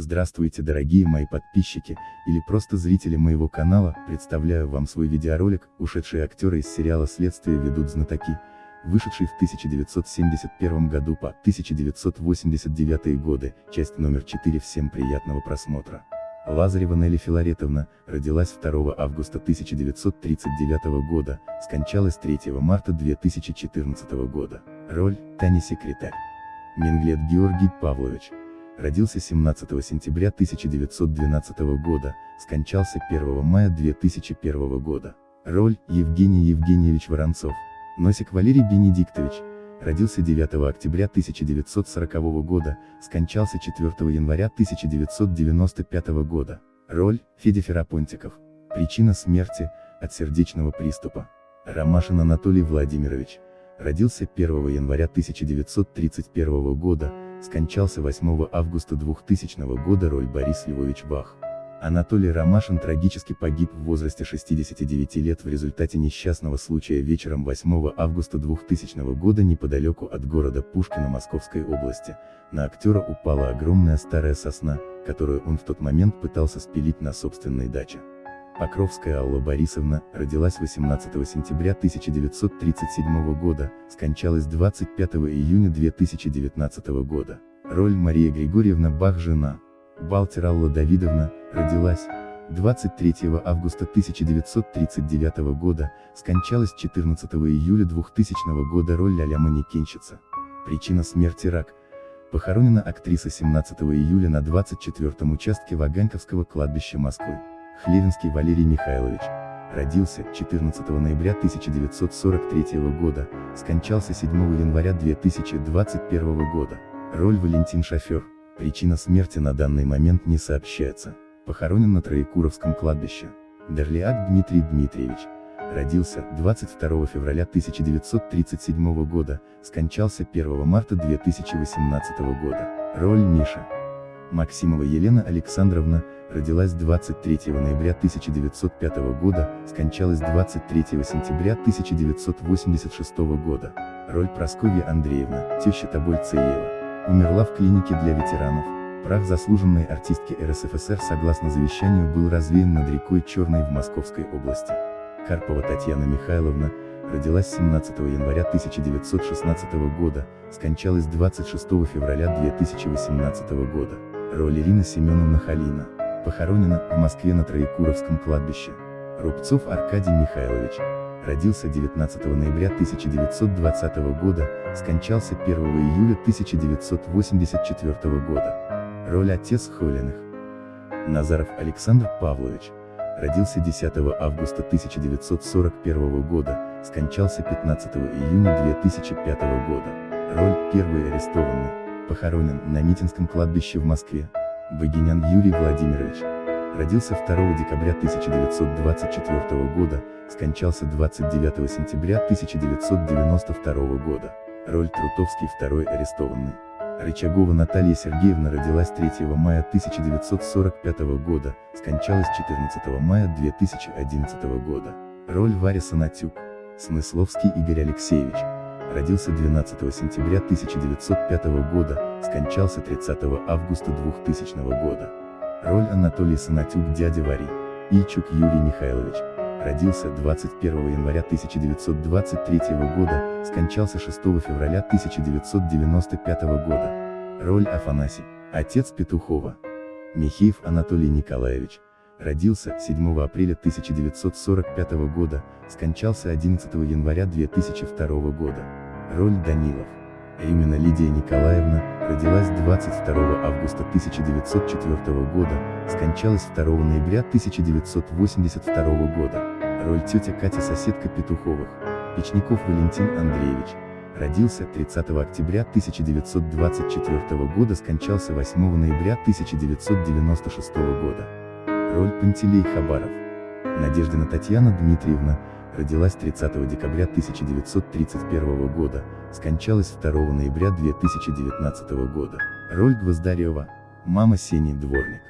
Здравствуйте дорогие мои подписчики, или просто зрители моего канала, представляю вам свой видеоролик, ушедшие актеры из сериала «Следствие ведут знатоки», вышедший в 1971 году по 1989 годы, часть номер 4 всем приятного просмотра. Лазарева Нелли Филаретовна, родилась 2 августа 1939 года, скончалась 3 марта 2014 года. Роль – Таня Секретарь. Менглет Георгий Павлович, родился 17 сентября 1912 года, скончался 1 мая 2001 года. Роль – Евгений Евгеньевич Воронцов. Носик Валерий Бенедиктович, родился 9 октября 1940 года, скончался 4 января 1995 года. Роль – Федя Ферапонтиков. Причина смерти – от сердечного приступа. Ромашин Анатолий Владимирович. Родился 1 января 1931 года, скончался 8 августа 2000 года роль Борис Львович Бах. Анатолий Ромашин трагически погиб в возрасте 69 лет в результате несчастного случая вечером 8 августа 2000 года неподалеку от города Пушкина Московской области. На актера упала огромная старая сосна, которую он в тот момент пытался спилить на собственной даче. Покровская Алла Борисовна, родилась 18 сентября 1937 года, скончалась 25 июня 2019 года. Роль Мария Григорьевна Бах жена. Балтер Алла Давидовна, родилась 23 августа 1939 года, скончалась 14 июля 2000 года роль ля-ля манекенщица. Причина смерти рак. Похоронена актриса 17 июля на 24 участке Ваганьковского кладбища Москвы. Хлевинский Валерий Михайлович. Родился 14 ноября 1943 года, скончался 7 января 2021 года. Роль Валентин Шофер. Причина смерти на данный момент не сообщается. Похоронен на Троекуровском кладбище. Дерлиак Дмитрий Дмитриевич. Родился 22 февраля 1937 года, скончался 1 марта 2018 года. Роль Миша. Максимова Елена Александровна, родилась 23 ноября 1905 года, скончалась 23 сентября 1986 года. Роль Прасковья Андреевна, теща Тобольцеева. Умерла в клинике для ветеранов. Прах заслуженной артистки РСФСР согласно завещанию был развеян над рекой Черной в Московской области. Карпова Татьяна Михайловна, родилась 17 января 1916 года, скончалась 26 февраля 2018 года. Роль Ирина Семеновна Халина. Похоронена в Москве на Троекуровском кладбище. Рубцов Аркадий Михайлович. Родился 19 ноября 1920 года, скончался 1 июля 1984 года. Роль отец Холиных. Назаров Александр Павлович. Родился 10 августа 1941 года, скончался 15 июня 2005 года. Роль первый арестованный похоронен на Митинском кладбище в Москве. Богинян Юрий Владимирович. Родился 2 декабря 1924 года, скончался 29 сентября 1992 года. Роль Трутовский второй арестованный. Рычагова Наталья Сергеевна родилась 3 мая 1945 года, скончалась 14 мая 2011 года. Роль Варя Санатюк. Смысловский Игорь Алексеевич родился 12 сентября 1905 года, скончался 30 августа 2000 года. Роль Анатолий Санатюк дядя Вари. Ильчук Юрий Михайлович. Родился 21 января 1923 года, скончался 6 февраля 1995 года. Роль Афанасий. Отец Петухова. Михеев Анатолий Николаевич родился 7 апреля 1945 года, скончался 11 января 2002 года. Роль Данилов. Именно Лидия Николаевна, родилась 22 августа 1904 года, скончалась 2 ноября 1982 года. Роль тетя Катя соседка Петуховых. Печников Валентин Андреевич. Родился 30 октября 1924 года, скончался 8 ноября 1996 года. Роль Пантелей Хабаров. Надеждина Татьяна Дмитриевна, родилась 30 декабря 1931 года, скончалась 2 ноября 2019 года. Роль Гвоздарева. Мама Сени Дворник.